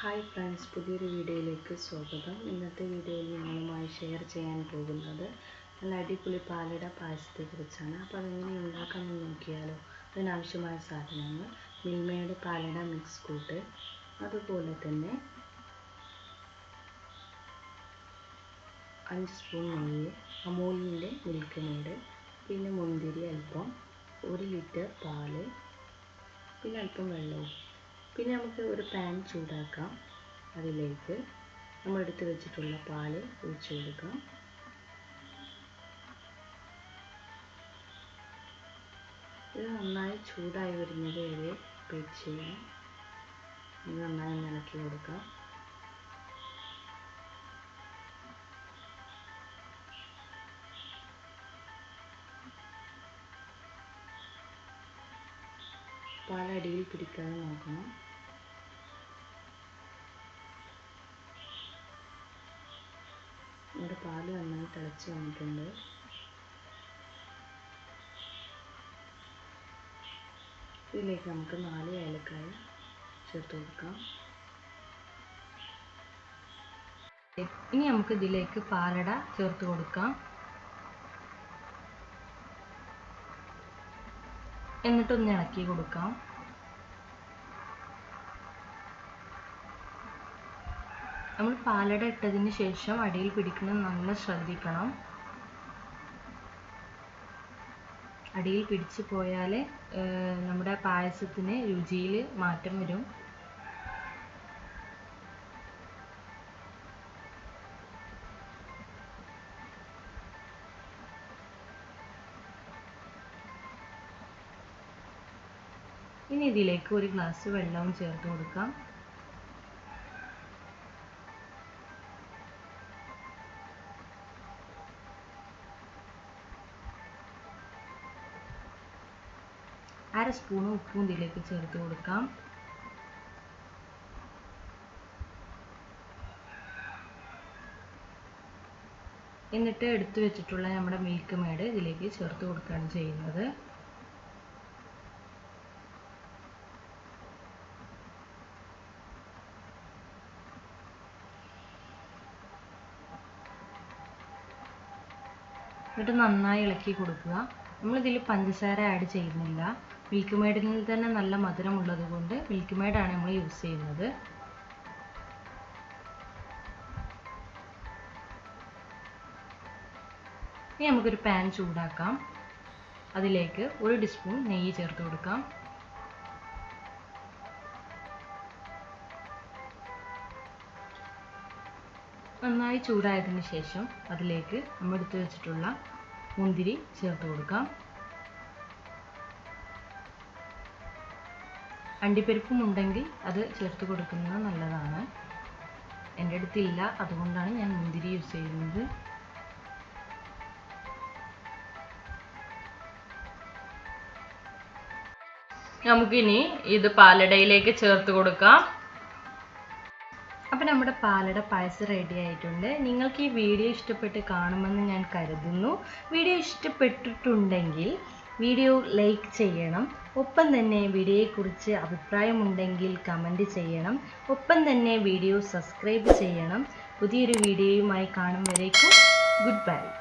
Hi friends പുതിയൊരു വീഡിയോയിലേക്ക് സ്വാഗതം. ഇന്നത്തെ വീഡിയോയിൽ നിങ്ങളുമായി ഷെയർ ചെയ്യാൻ പോകുന്നത് നല്ല അടിപൊളി പാലട പായസത്തെക്കുറിച്ചാണ്. അപ്പോൾ അതെങ്ങനെ ഉണ്ടാക്കാമെന്ന് നോക്കിയാലോ അതിനാവശ്യമായ സാധനങ്ങൾ മിൽമയുടെ പാലട മിക്സ് കൂട്ട് അതുപോലെ തന്നെ അഞ്ച് സ്പൂൺ നെയ്യ് അമൂലിന്റെ മിൽക്ക് മെയ്ഡ് പിന്നെ മുന്തിരി അല്പം ഒരു ലിറ്റർ പാൽ പിന്നെ അല്പം വെള്ളവും. ഒരു പാൻ ചൂടാക്കാം. അതിലേക്ക് നമ്മൾ എടുത്തു വെച്ചിട്ടുള്ള പാൽ ഒഴിച്ചു കൊടുക്കാം. ഇത് നന്നായി ചൂടായി വരുന്നത് വരെ വെയിറ്റ് ചെയ്യാം. ഇത് നന്നായി ഇളക്കി കൊടുക്കാം. പാലടിയിൽ പിടിക്കാതെ നോക്കണം. നമ്മുടെ പാൽ നന്നായി തിളച്ച് വന്നിട്ടുണ്ട്. ഇതിലേക്ക് നമുക്ക് നാല് ഏലക്കായ ചേർത്ത് കൊടുക്കാം. ഇനി നമുക്ക് ഇതിലേക്ക് പാലട ചേർത്ത് കൊടുക്കാം. എന്നിട്ടൊന്ന് ഇളക്കി കൊടുക്കാം. നമ്മൾ പാലട ഇട്ടതിന് ശേഷം അടിയിൽ പിടിക്കുന്നത് നല്ല ശ്രദ്ധിക്കണം. അടിയിൽ പിടിച്ചു പോയാൽ നമ്മുടെ പായസത്തിന് രുചിയിൽ മാറ്റം വരും. ഇനി ഇതിലേക്ക് ഒരു ഗ്ലാസ് വെള്ളവും ചേർത്ത് കൊടുക്കാം. അര സ്പൂൺ ഉപ്പും ഇതിലേക്ക് ചേർത്ത് കൊടുക്കാം. എന്നിട്ട് എടുത്തു വെച്ചിട്ടുള്ള നമ്മുടെ മിൽക്ക് മേഡ് ഇതിലേക്ക് ചേർത്ത് കൊടുക്കുകയാണ് ചെയ്യുന്നത്. എന്നിട്ട് നന്നായി ഇളക്കി കൊടുക്കുക. നമ്മളിതിൽ പഞ്ചസാര ആഡ് ചെയ്യുന്നില്ല. മിൽക്ക് മെയ്ഡിൽ തന്നെ നല്ല മധുരം ഉള്ളത് കൊണ്ട് മിൽക്ക് മെയ്ഡാണ് നമ്മൾ യൂസ് ചെയ്യുന്നത്. ഇനി നമുക്കൊരു പാൻ ചൂടാക്കാം. അതിലേക്ക് ഒരു ടീസ്പൂൺ നെയ്യ് ചേർത്ത് കൊടുക്കാം. നന്നായി ചൂടായതിന് ശേഷം അതിലേക്ക് നമ്മൾ എടുത്തു വെച്ചിട്ടുള്ള മുന്തിരി ചേർത്ത് കൊടുക്കാം. അണ്ടിപ്പരിപ്പും ഉണ്ടെങ്കിൽ അത് ചേർത്ത് കൊടുക്കുന്നത് നല്ലതാണ്. എന്റെ അടുത്തില്ല അതുകൊണ്ടാണ് ഞാൻ മുന്തിരി യൂസ് ചെയ്യുന്നത്. നമുക്കിനി ഇത് പാലടയിലേക്ക് ചേർത്ത് കൊടുക്കാം. അപ്പോൾ നമ്മുടെ പാലട പായസം റെഡി ആയിട്ടുണ്ട്. നിങ്ങൾക്ക് ഈ വീഡിയോ ഇഷ്ടപ്പെട്ട് കാണുമെന്ന് ഞാൻ കരുതുന്നു. വീഡിയോ ഇഷ്ടപ്പെട്ടിട്ടുണ്ടെങ്കിൽ വീഡിയോ ലൈക്ക് ചെയ്യണം. ഒപ്പം തന്നെ വീഡിയോയെക്കുറിച്ച് അഭിപ്രായമുണ്ടെങ്കിൽ കമന്റ് ചെയ്യണം. ഒപ്പം തന്നെ വീഡിയോ സബ്സ്ക്രൈബ് ചെയ്യണം. പുതിയൊരു വീഡിയോയുമായി കാണും വരേക്കും. Good bye.